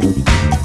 Música